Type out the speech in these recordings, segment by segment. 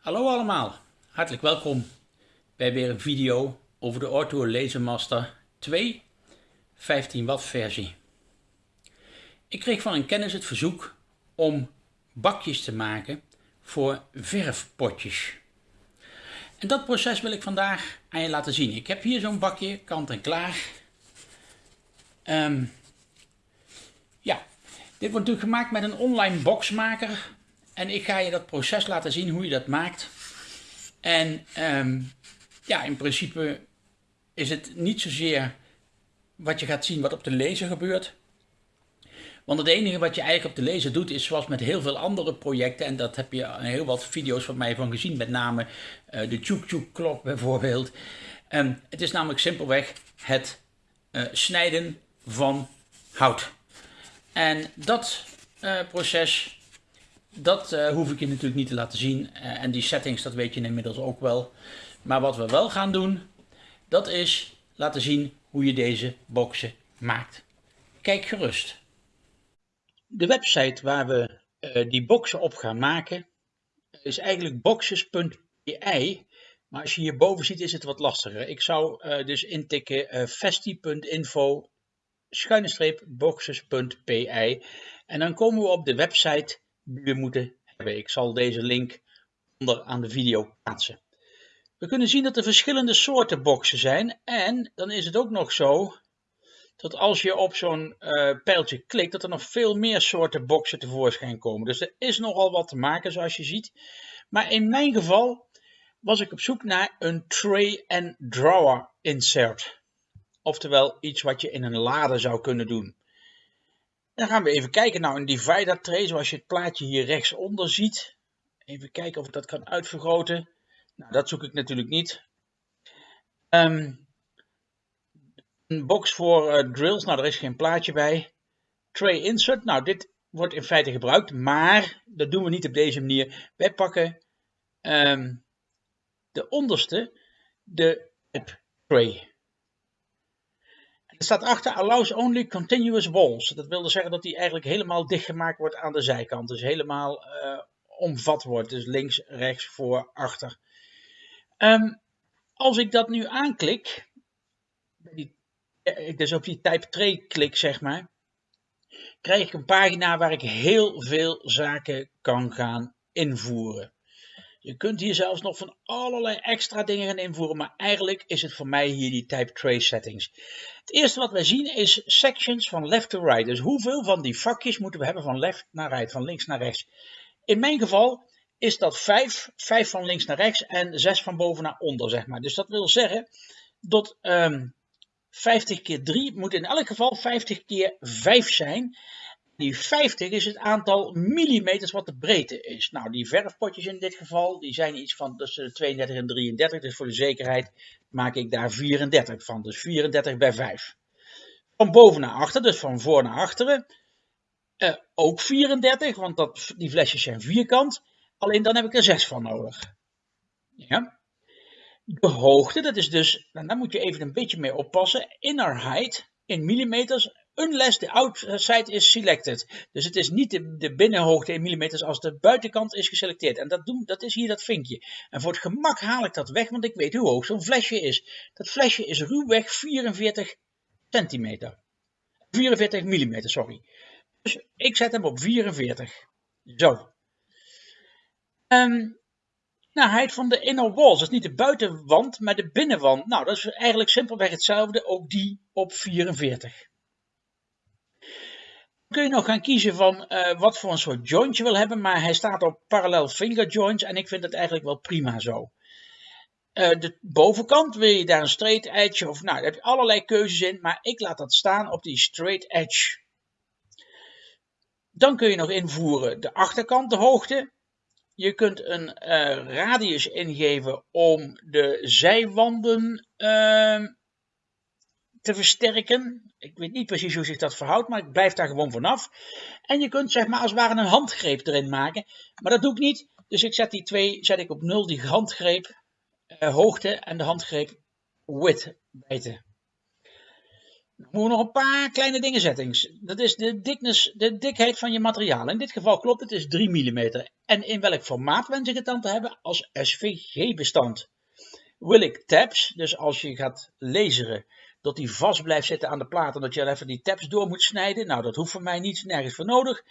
Hallo allemaal, hartelijk welkom bij weer een video over de Orto Lasermaster 2 15 watt versie. Ik kreeg van een kennis het verzoek om bakjes te maken voor verfpotjes. En dat proces wil ik vandaag aan je laten zien. Ik heb hier zo'n bakje, kant en klaar. Um, ja, dit wordt natuurlijk gemaakt met een online boxmaker en ik ga je dat proces laten zien hoe je dat maakt. En um, ja, in principe is het niet zozeer wat je gaat zien wat op de laser gebeurt. Want het enige wat je eigenlijk op de laser doet is zoals met heel veel andere projecten. En dat heb je heel wat video's van mij van gezien. Met name uh, de Chuk klok bijvoorbeeld. Um, het is namelijk simpelweg het uh, snijden van hout. En dat uh, proces dat uh, hoef ik je natuurlijk niet te laten zien. Uh, en die settings, dat weet je inmiddels ook wel. Maar wat we wel gaan doen, dat is laten zien hoe je deze boxen maakt. Kijk gerust. De website waar we uh, die boxen op gaan maken, is eigenlijk boxes.pi. Maar als je hierboven ziet, is het wat lastiger. Ik zou dus intikken festi.info schuine streep boxes.pi. En dan komen we op de website die we moeten hebben. Ik zal deze link onder aan de video plaatsen. We kunnen zien dat er verschillende soorten boxen zijn. En dan is het ook nog zo dat als je op zo'n uh, pijltje klikt, dat er nog veel meer soorten boxen tevoorschijn komen. Dus er is nogal wat te maken zoals je ziet. Maar in mijn geval was ik op zoek naar een tray and drawer insert. Oftewel iets wat je in een lade zou kunnen doen. Dan gaan we even kijken. Nou, een divider tray, zoals je het plaatje hier rechtsonder ziet. Even kijken of ik dat kan uitvergroten. Nou, dat zoek ik natuurlijk niet. Um, een box voor uh, drills, nou, daar is geen plaatje bij. Tray insert, nou, dit wordt in feite gebruikt, maar dat doen we niet op deze manier. Wij pakken um, de onderste, de tray. Staat achter allows only continuous walls. Dat wil dus zeggen dat die eigenlijk helemaal dichtgemaakt wordt aan de zijkant. Dus helemaal uh, omvat wordt. Dus links, rechts, voor, achter. Um, als ik dat nu aanklik, die, eh, dus op die type tray klik zeg maar, krijg ik een pagina waar ik heel veel zaken kan gaan invoeren. Je kunt hier zelfs nog van allerlei extra dingen gaan invoeren, maar eigenlijk is het voor mij hier die type trace settings. Het eerste wat wij zien is sections van left to right. Dus hoeveel van die vakjes moeten we hebben van left naar right, van links naar rechts. In mijn geval is dat 5, 5 van links naar rechts en 6 van boven naar onder, zeg maar. Dus dat wil zeggen dat um, ehm, 50 keer 3 moet in elk geval 50 keer 5 zijn. Die 50 is het aantal millimeters wat de breedte is. Nou, die verfpotjes in dit geval, die zijn iets van tussen 32 en 33. Dus voor de zekerheid maak ik daar 34 van. Dus 34 bij 5. Van boven naar achter, dus van voor naar achteren. Uh, ook 34, want dat, die flesjes zijn vierkant. Alleen dan heb ik er 6 van nodig. Ja. De hoogte, dat is dus, nou, daar moet je even een beetje mee oppassen. Inner height in millimeters unless the outside is selected. Dus het is niet de, binnenhoogte in millimeters als de buitenkant is geselecteerd. En dat, doen, dat is hier dat vinkje. En voor het gemak haal ik dat weg, want ik weet hoe hoog zo'n flesje is. Dat flesje is ruwweg 44 centimeter. 44 millimeter, sorry. Dus ik zet hem op 44. Zo. Um, nou, van de inner walls, is niet de buitenwand, maar de binnenwand. Nou, dat is eigenlijk simpelweg hetzelfde, ook die op 44 kun je nog gaan kiezen van uh, wat voor een soort joint je wil hebben, maar hij staat op parallel finger joints en ik vind het eigenlijk wel prima zo. Uh, de bovenkant wil je daar een straight edge of nou, daar heb je allerlei keuzes in, maar ik laat dat staan op die straight edge. Dan kun je nog invoeren de achterkant, de hoogte. Je kunt een uh, radius ingeven om de zijwanden uh, te versterken. Ik weet niet precies hoe zich dat verhoudt, maar ik blijf daar gewoon vanaf. En je kunt zeg maar als het ware een handgreep erin maken. Maar dat doe ik niet. Dus ik zet die twee zet ik op nul, die handgreep uh, hoogte en de handgreep width bijten. Dan moeten we nog een paar kleine dingen settings. Dat is de, dikness, de dikheid van je materiaal. In dit geval klopt het, is 3 mm. En in welk formaat wens ik het dan te hebben? Als SVG-bestand. Wil ik tabs, dus als je gaat laseren, dat die vast blijft zitten aan de plaat en dat je even die tabs door moet snijden. Nou, dat hoeft voor mij niet, nergens voor nodig.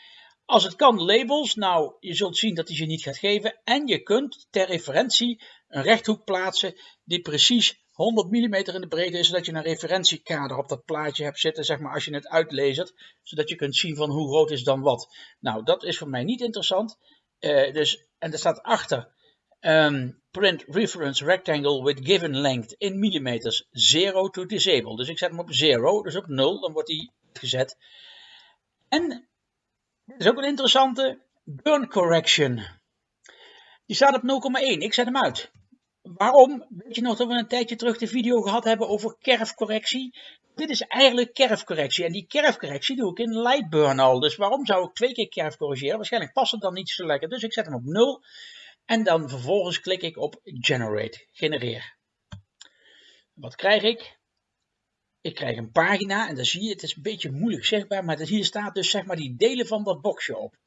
Als het kan labels, nou, je zult zien dat hij ze niet gaat geven. En je kunt ter referentie een rechthoek plaatsen die precies 100 mm in de breedte is, zodat je een referentiekader op dat plaatje hebt zitten, zeg maar, als je het uitlezert, zodat je kunt zien van hoe groot is dan wat. Nou, dat is voor mij niet interessant. Uh, dus, en er staat achter, um, print reference rectangle with given length in millimeters, 0 to disable. Dus ik zet hem op 0, dus op 0, dan wordt hij gezet. En dit is ook een interessante burn correction. Die staat op 0,1. Ik zet hem uit. Waarom? Weet je nog dat we een tijdje terug de video gehad hebben over kerfcorrectie? Dit is eigenlijk kerfcorrectie. En die kerfcorrectie doe ik in Lightburn al. Dus waarom zou ik twee keer kerf corrigeren? Waarschijnlijk past het dan niet zo lekker. Dus ik zet hem op 0. En dan vervolgens klik ik op Generate. Genereer. Wat krijg ik? Ik krijg een pagina en dan zie je, het is een beetje moeilijk zichtbaar, maar hier staat dus zeg maar die delen van dat boxje op.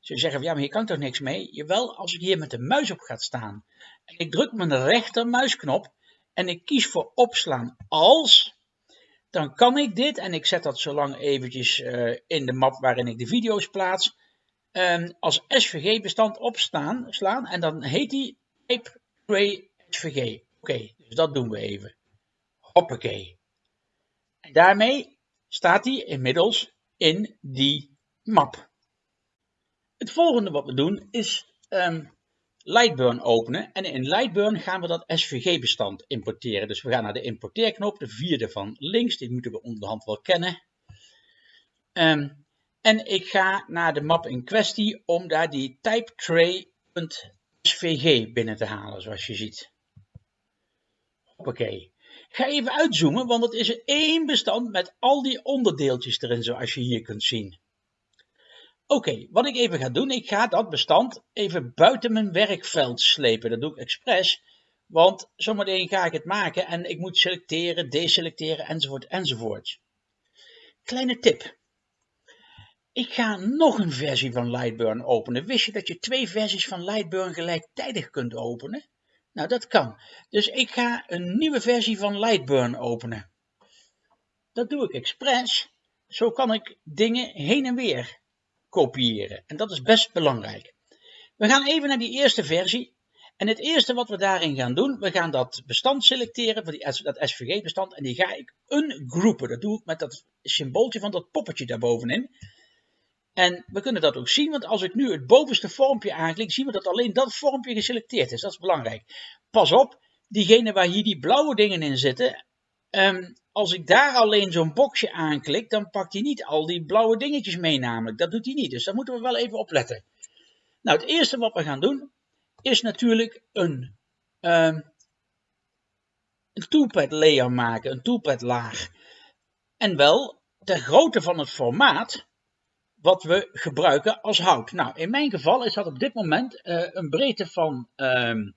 Ze zeggen, ja, maar hier kan toch niks mee? Jawel, als ik hier met de muis op ga staan en ik druk mijn rechtermuisknop en ik kies voor opslaan als, dan kan ik dit, en ik zet dat zo lang eventjes uh, in de map waarin ik de video's plaats, um, als SVG-bestand opstaan, slaan, en dan heet die type tray SVG. Oké, dus dat doen we even. Hoppakee. En daarmee staat hij inmiddels in die map. Het volgende wat we doen is um, Lightburn openen. En in Lightburn gaan we dat SVG-bestand importeren. Dus we gaan naar de importeerknop, de vierde van links. Die moeten we onderhand wel kennen. Um, en ik ga naar de map in kwestie om daar die typetray.svg binnen te halen, zoals je ziet. Hoppakee. Ik ga even uitzoomen, want het is één bestand met al die onderdeeltjes erin, zoals je hier kunt zien. Oké, wat ik even ga doen, ik ga dat bestand even buiten mijn werkveld slepen. Dat doe ik expres, want zometeen ga ik het maken en ik moet selecteren, deselecteren enzovoort enzovoort. Kleine tip. Ik ga nog een versie van Lightburn openen. Wist je dat je twee versies van Lightburn gelijktijdig kunt openen? Nou, dat kan. Dus ik ga een nieuwe versie van Lightburn openen. Dat doe ik expres. Zo kan ik dingen heen en weer kopiëren. En dat is best belangrijk. We gaan even naar die eerste versie. En het eerste wat we daarin gaan doen, we gaan dat bestand selecteren, dat SVG-bestand, en die ga ik ungroepen. Dat doe ik met dat symbooltje van dat poppetje daarbovenin. En we kunnen dat ook zien, want als ik nu het bovenste vormpje aanklik, zien we dat alleen dat vormpje geselecteerd is. Dat is belangrijk. Pas op, diegene waar hier die blauwe dingen in zitten, um, als ik daar alleen zo'n boxje aanklik, dan pakt hij niet al die blauwe dingetjes mee namelijk. Dat doet hij niet, dus daar moeten we wel even opletten. Nou, het eerste wat we gaan doen, is natuurlijk een, um, een toolpad layer maken, een toolpad laag. En wel ter grootte van het formaat wat we gebruiken als hout. Nou, in mijn geval is dat op dit moment uh, een breedte van um,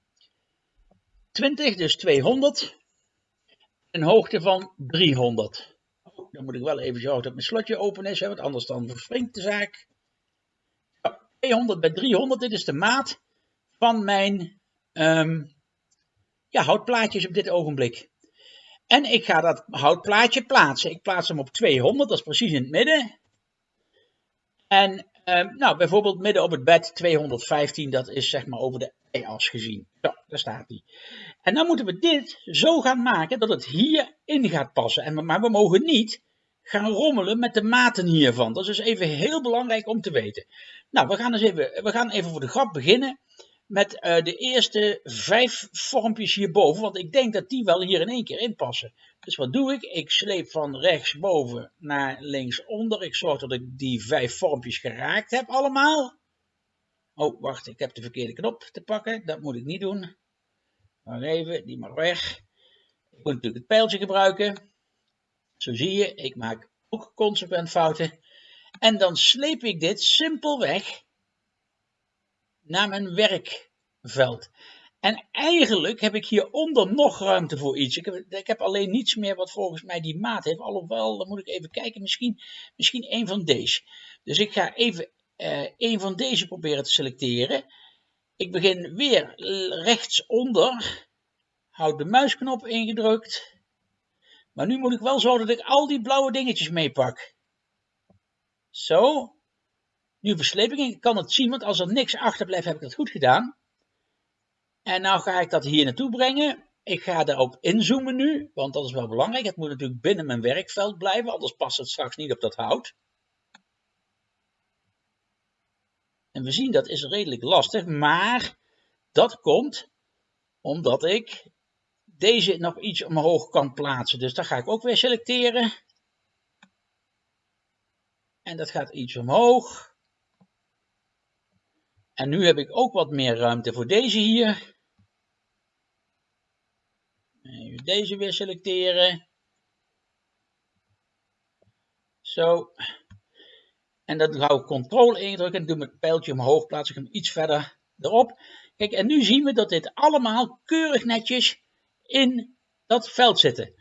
20, dus 200 een hoogte van 300. Oh, dan moet ik wel even zorgen dat mijn slotje open is, hè, want anders dan verspringt de zaak. 200 bij 300, dit is de maat van mijn um, ja, houtplaatjes op dit ogenblik. En ik ga dat houtplaatje plaatsen. Ik plaats hem op 200, dat is precies in het midden. En um, nou, bijvoorbeeld midden op het bed 215, dat is zeg maar over de as gezien. Zo, daar staat hij. En dan moeten we dit zo gaan maken dat het hierin gaat passen. En, maar we mogen niet gaan rommelen met de maten hiervan. Dat is dus even heel belangrijk om te weten. Nou, we gaan, eens even, we gaan even voor de grap beginnen met uh, de eerste vijf vormpjes hierboven. Want ik denk dat die wel hier in één keer in passen. Dus wat doe ik? Ik sleep van rechtsboven naar linksonder. Ik zorg dat ik die vijf vormpjes geraakt heb allemaal. Oh, wacht, ik heb de verkeerde knop te pakken. Dat moet ik niet doen. Maar even, die mag weg. Ik moet natuurlijk het pijltje gebruiken. Zo zie je, ik maak ook consequent fouten. En dan sleep ik dit simpelweg naar mijn werkveld. En eigenlijk heb ik hieronder nog ruimte voor iets. Ik heb, ik heb alleen niets meer wat volgens mij die maat heeft. Alhoewel, dan moet ik even kijken, misschien, misschien een van deze. Dus ik ga even uh, een van deze proberen te selecteren. Ik begin weer rechtsonder. Houd de muisknop ingedrukt. Maar nu moet ik wel zorgen dat ik al die blauwe dingetjes meepak. Zo. Nu versleep ik. Ik kan het zien, want als er niks achterblijft, heb ik dat goed gedaan. En nou ga ik dat hier naartoe brengen. Ik ga daarop inzoomen nu, want dat is wel belangrijk. Het moet natuurlijk binnen mijn werkveld blijven, anders past het straks niet op dat hout. En we zien dat is redelijk lastig, maar dat komt omdat ik deze nog iets omhoog kan plaatsen. Dus daar ga ik ook weer selecteren. En dat gaat iets omhoog. En nu heb ik ook wat meer ruimte voor deze hier. Even deze weer selecteren. Zo. En dan hou ik controle indrukken en doe mijn pijltje omhoog, plaats ik hem iets verder erop. Kijk, en nu zien we dat dit allemaal keurig netjes in dat veld zitten.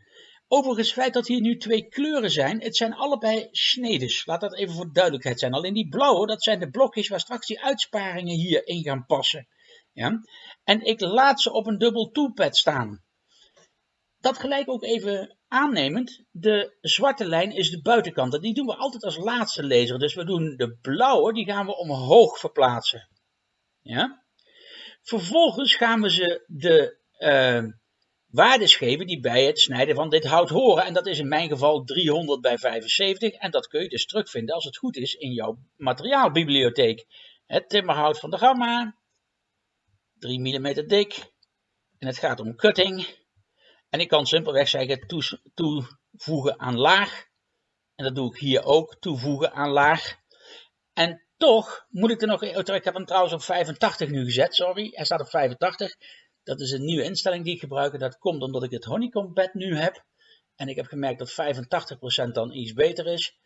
Overigens, het feit dat hier nu twee kleuren zijn, het zijn allebei snedes. Laat dat even voor duidelijkheid zijn. Alleen die blauwe, dat zijn de blokjes waar straks die uitsparingen hier in gaan passen. Ja? En ik laat ze op een dubbel toolpad staan. Dat gelijk ook even aannemend, de zwarte lijn is de buitenkant. die doen we altijd als laatste lezer. Dus we doen de blauwe, die gaan we omhoog verplaatsen. Ja? Vervolgens gaan we ze de uh, waardes geven die bij het snijden van dit hout horen. En dat is in mijn geval 300 bij 75. En dat kun je dus terugvinden als het goed is in jouw materiaalbibliotheek. Het timmerhout van de gamma, 3 mm dik. En het gaat om cutting. En ik kan simpelweg zeggen toevoegen aan laag. En dat doe ik hier ook, toevoegen aan laag. En toch moet ik er nog, oh, ik heb hem trouwens op 85 nu gezet, sorry. Hij staat op 85. Dat is een nieuwe instelling die ik gebruik. En dat komt omdat ik het honeycomb bed nu heb. En ik heb gemerkt dat 85% dan iets beter is.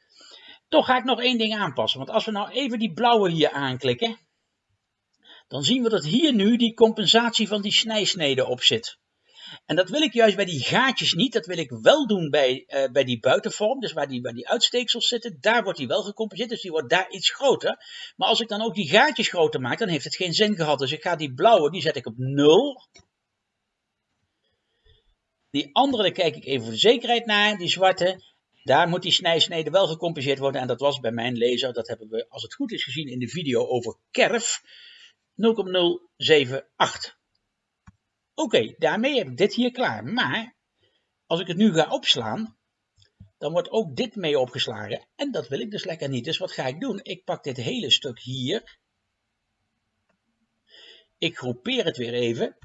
Toch ga ik nog één ding aanpassen. Want als we nou even die blauwe hier aanklikken. Dan zien we dat hier nu die compensatie van die snijsnede op zit. En dat wil ik juist bij die gaatjes niet. Dat wil ik wel doen bij, uh, bij die buitenvorm. Dus waar die, waar die uitsteeksels zitten. Daar wordt die wel gecompenseerd. Dus die wordt daar iets groter. Maar als ik dan ook die gaatjes groter maak. Dan heeft het geen zin gehad. Dus ik ga die blauwe. Die zet ik op 0. Die andere daar kijk ik even voor de zekerheid naar. Die zwarte. Daar moet die snijsnede wel gecompenseerd worden. En dat was bij mijn lezer. Dat hebben we als het goed is gezien in de video over kerf. 0,078. Oké, daarmee heb ik dit hier klaar. Maar als ik het nu ga opslaan, dan wordt ook dit mee opgeslagen. En dat wil ik dus lekker niet. Dus wat ga ik doen? Ik pak dit hele stuk hier. Ik groepeer het weer even.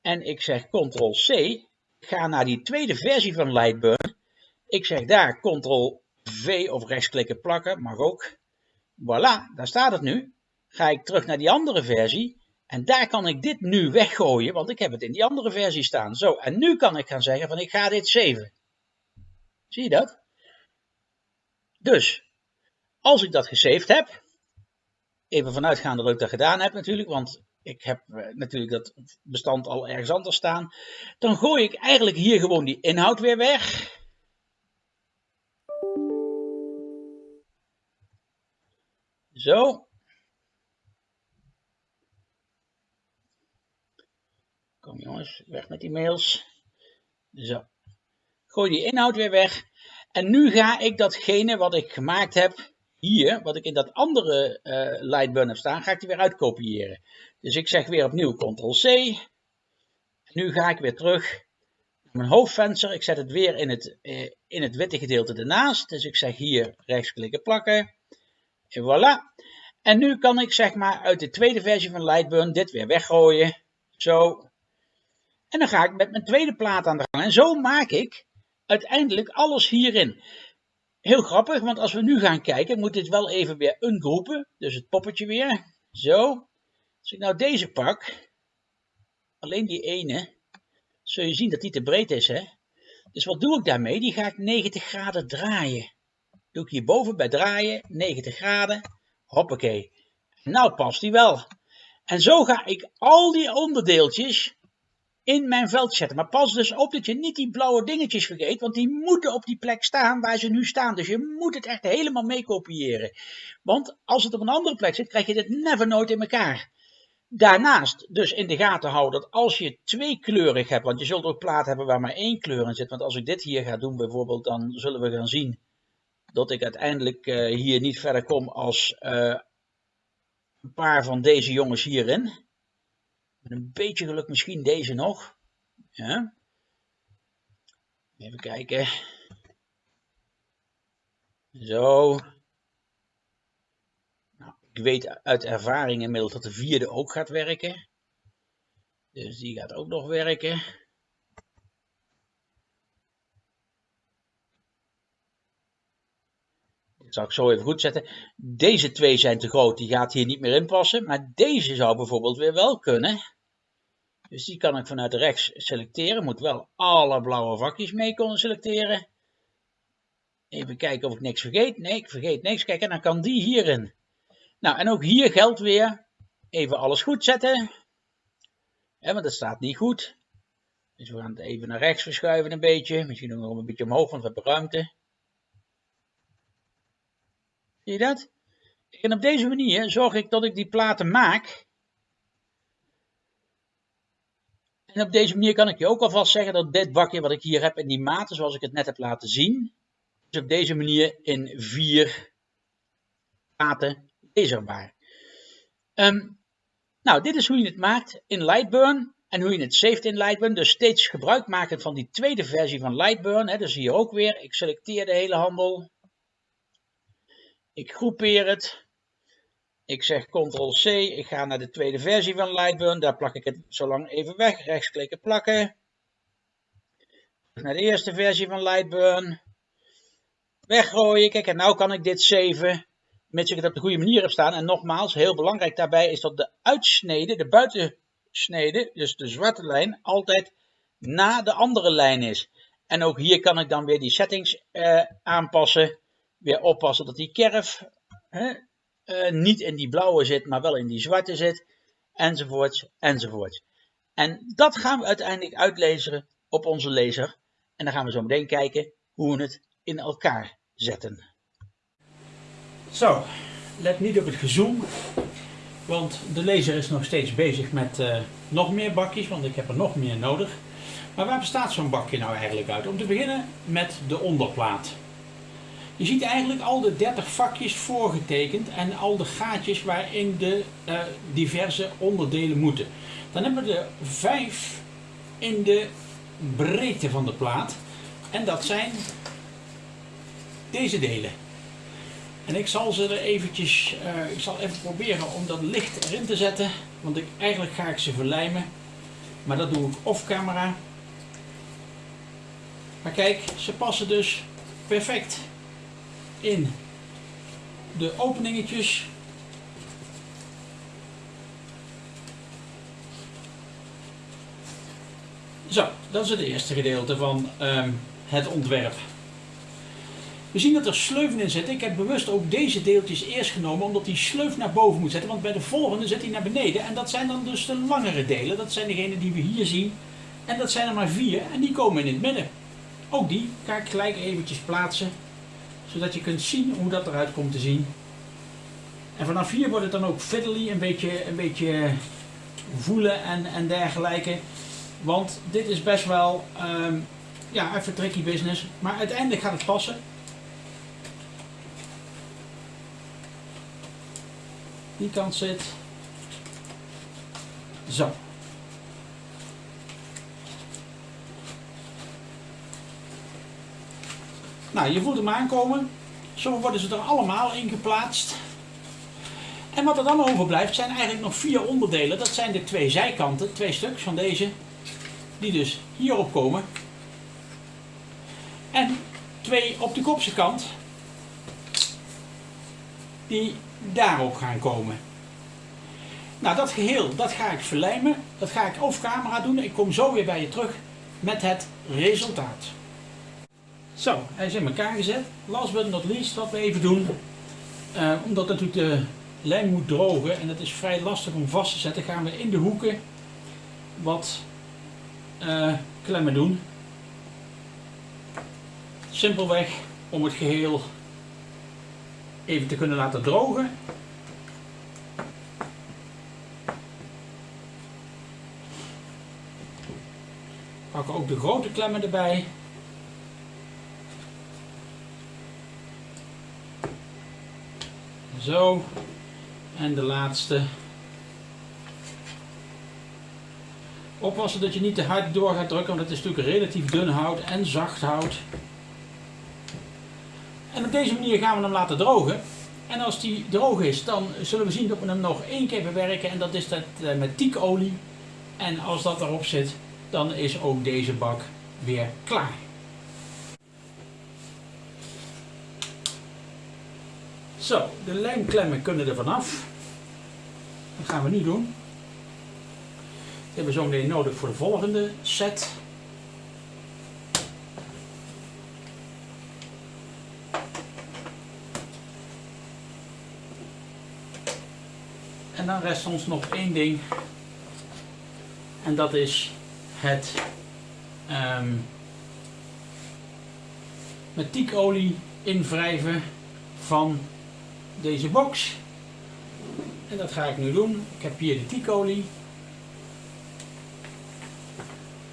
En ik zeg Ctrl-C. Ga naar die tweede versie van Lightburn. Ik zeg daar Ctrl-V of rechtsklikken plakken, mag ook. Voilà, daar staat het nu. Ga ik terug naar die andere versie. En daar kan ik dit nu weggooien, want ik heb het in die andere versie staan. Zo, en nu kan ik gaan zeggen van ik ga dit saven. Zie je dat? Dus, als ik dat gesaved heb, even vanuitgaande dat ik dat gedaan heb natuurlijk, want ik heb eh, natuurlijk dat bestand al ergens anders staan, dan gooi ik eigenlijk hier gewoon die inhoud weer weg. Zo, Jongens, weg met die mails. Zo. Gooi die inhoud weer weg. En nu ga ik datgene wat ik gemaakt heb hier, wat ik in dat andere uh, Lightburn heb staan, ga ik die weer uitkopiëren. Dus ik zeg weer opnieuw Ctrl-C. Nu ga ik weer terug naar mijn hoofdvenster. Ik zet het weer in het, uh, in het witte gedeelte ernaast. Dus ik zeg hier rechtsklikken plakken. En voilà. En nu kan ik zeg maar uit de tweede versie van Lightburn dit weer weggooien. Zo. En dan ga ik met mijn tweede plaat aan de gang. En zo maak ik uiteindelijk alles hierin. Heel grappig, want als we nu gaan kijken, moet dit wel even weer ungroepen. Dus het poppetje weer. Zo. Als ik nou deze pak, alleen die ene, zul je zien dat die te breed is. Hè? Dus wat doe ik daarmee? Die ga ik 90 graden draaien. Doe ik hierboven bij draaien, 90 graden. Hoppakee. Nou past die wel. En zo ga ik al die onderdeeltjes in mijn veld zetten. Maar pas dus op dat je niet die blauwe dingetjes vergeet, want die moeten op die plek staan waar ze nu staan. Dus je moet het echt helemaal mee kopiëren. Want als het op een andere plek zit, krijg je dit never nooit in elkaar. Daarnaast dus in de gaten houden dat als je twee kleurig hebt, want je zult ook plaat hebben waar maar één kleur in zit. Want als ik dit hier ga doen bijvoorbeeld, dan zullen we gaan zien dat ik uiteindelijk uh, hier niet verder kom als uh, een paar van deze jongens hierin. Met een beetje geluk misschien deze nog. Ja. Even kijken. Zo. Nou, ik weet uit ervaring inmiddels dat de vierde ook gaat werken. Dus die gaat ook nog werken. zal ik zo even goed zetten. Deze twee zijn te groot, die gaat hier niet meer in passen. Maar deze zou bijvoorbeeld weer wel kunnen. Dus die kan ik vanuit rechts selecteren. Moet wel alle blauwe vakjes mee kunnen selecteren. Even kijken of ik niks vergeet. Nee, ik vergeet niks. Kijk, en dan kan die hierin. Nou, en ook hier geldt weer. Even alles goed zetten. Ja, want dat staat niet goed. Dus we gaan het even naar rechts verschuiven een beetje. Misschien nog een beetje omhoog, want we hebben ruimte. Zie je dat? En op deze manier zorg ik dat ik die platen maak. En op deze manier kan ik je ook alvast zeggen dat dit bakje wat ik hier heb in die maten zoals ik het net heb laten zien. Is op deze manier in vier platen leesbaar. Um, nou, dit is hoe je het maakt in Lightburn en hoe je het saved in Lightburn. Dus steeds gebruik maken van die tweede versie van Lightburn. Hè. Dus hier ook weer. Ik selecteer de hele handel. Ik groepeer het. Ik zeg Ctrl-C. Ik ga naar de tweede versie van Lightburn. Daar plak ik het zo lang even weg. Rechtsklikken plakken. Naar de eerste versie van Lightburn. Weggooien. Kijk, en nu kan ik dit saven. Mits ik het op de goede manier heb staan. En nogmaals, heel belangrijk daarbij is dat de uitsnede, de buitensnede, dus de zwarte lijn, altijd na de andere lijn is. En ook hier kan ik dan weer die settings eh, aanpassen weer oppassen dat die kerf uh, niet in die blauwe zit, maar wel in die zwarte zit, enzovoorts, enzovoorts. En dat gaan we uiteindelijk uitlezen op onze laser. En dan gaan we zo meteen kijken hoe we het in elkaar zetten. Zo, let niet op het gezoom, want de laser is nog steeds bezig met uh, nog meer bakjes, want ik heb er nog meer nodig. Maar waar bestaat zo'n bakje nou eigenlijk uit? Om te beginnen met de onderplaat. Je ziet eigenlijk al de 30 vakjes voorgetekend en al de gaatjes waarin de uh, diverse onderdelen moeten. Dan hebben we er 5 in de breedte van de plaat. En dat zijn deze delen. En ik zal ze er eventjes, uh, ik zal even proberen om dat licht erin te zetten. Want ik, eigenlijk ga ik ze verlijmen. Maar dat doe ik off camera. Maar kijk, ze passen dus perfect in de openingetjes. Zo, dat is het eerste gedeelte van um, het ontwerp. We zien dat er sleuven in zitten. Ik heb bewust ook deze deeltjes eerst genomen, omdat die sleuf naar boven moet zetten. Want bij de volgende zit hij naar beneden. En dat zijn dan dus de langere delen. Dat zijn degenen die we hier zien. En dat zijn er maar vier. En die komen in het midden. Ook die ga ik gelijk eventjes plaatsen zodat je kunt zien hoe dat eruit komt te zien. En vanaf hier wordt het dan ook fiddly, een beetje, een beetje voelen en, en dergelijke. Want dit is best wel um, ja, even tricky business. Maar uiteindelijk gaat het passen. Die kant zit. Zo. Nou, je voelt hem aankomen. Zo worden ze er allemaal in geplaatst. En wat er dan overblijft zijn eigenlijk nog vier onderdelen. Dat zijn de twee zijkanten, twee stuks van deze. Die dus hierop komen. En twee op de kopse kant. Die daarop gaan komen. Nou, dat geheel, dat ga ik verlijmen. Dat ga ik off camera doen. Ik kom zo weer bij je terug met het resultaat. Zo, hij is in elkaar gezet. Last but not least, wat we even doen. Uh, omdat natuurlijk de lijm moet drogen en dat is vrij lastig om vast te zetten, gaan we in de hoeken wat uh, klemmen doen. Simpelweg om het geheel even te kunnen laten drogen. Pakken ook de grote klemmen erbij. Zo. En de laatste. Oppassen dat je niet te hard door gaat drukken, want het is natuurlijk relatief dun hout en zacht hout. En op deze manier gaan we hem laten drogen. En als die droog is, dan zullen we zien dat we hem nog één keer bewerken. En dat is dat eh, met tiekolie. En als dat erop zit, dan is ook deze bak weer klaar. Zo, de lijmklemmen kunnen er vanaf. Dat gaan we nu doen. Dat hebben we zo meteen nodig voor de volgende set. En dan rest ons nog één ding. En dat is het um, met tiekolie invrijven van deze box. En dat ga ik nu doen. Ik heb hier de tiekolie.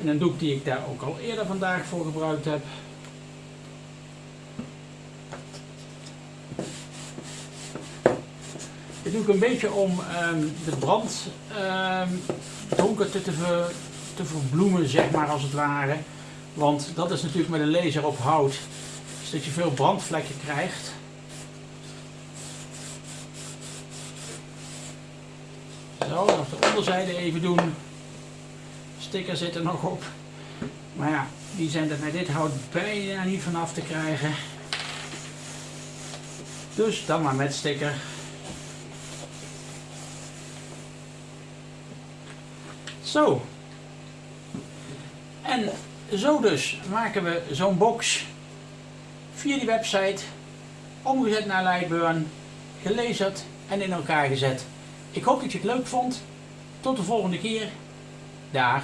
En een doek die ik daar ook al eerder vandaag voor gebruikt heb. Dit doe ik een beetje om um, de brand um, donker te, te, te verbloemen, zeg maar als het ware. Want dat is natuurlijk met een laser op hout, is dat je veel brandvlekken krijgt. Zo, nog de onderzijde even doen. Sticker zit er nog op. Maar ja, die zijn er met dit hout bijna niet vanaf te krijgen. Dus dan maar met sticker. Zo. En zo dus maken we zo'n box via die website, omgezet naar Lightburn, gelezerd en in elkaar gezet. Ik hoop dat je het leuk vond. Tot de volgende keer. Dag.